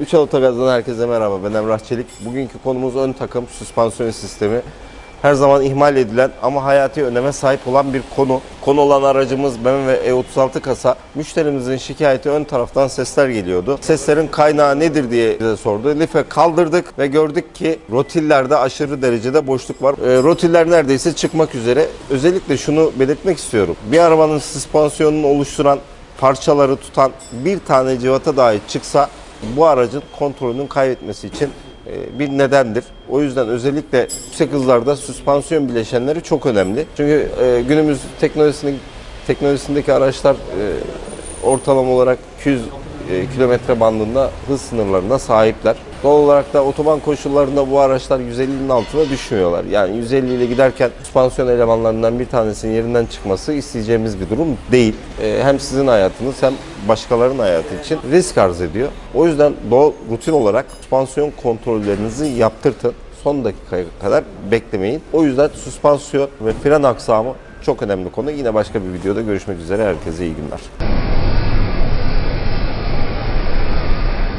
Üç Otogaz'dan herkese merhaba. Ben Emrah Çelik. Bugünkü konumuz ön takım süspansiyon sistemi. Her zaman ihmal edilen ama hayati öneme sahip olan bir konu. Konu olan aracımız BMW E36 kasa. Müşterimizin şikayeti ön taraftan sesler geliyordu. Seslerin kaynağı nedir diye bize sordu. Life kaldırdık ve gördük ki rotillerde aşırı derecede boşluk var. E, rotiller neredeyse çıkmak üzere. Özellikle şunu belirtmek istiyorum. Bir arabanın süspansiyonunu oluşturan parçaları tutan bir tane civata dahi çıksa bu aracın kontrolünün kaybetmesi için e, bir nedendir. O yüzden özellikle yüksek hızlarda süspansiyon bileşenleri çok önemli. Çünkü e, günümüz teknolojisindeki, araçlar e, ortalama olarak 200 e, kilometre bandında hız sınırlarına sahipler. Doğal olarak da otoban koşullarında bu araçlar 150'nin altına düşmüyorlar. Yani 150 ile giderken süspansiyon elemanlarından bir tanesinin yerinden çıkması isteyeceğimiz bir durum değil. E, hem sizin hayatınız hem başkalarının hayatı için risk arz ediyor. O yüzden doğal rutin olarak süspansiyon kontrollerinizi yaptırtın. Son dakikaya kadar beklemeyin. O yüzden süspansiyon ve fren aksamı çok önemli konu. Yine başka bir videoda görüşmek üzere. Herkese iyi günler.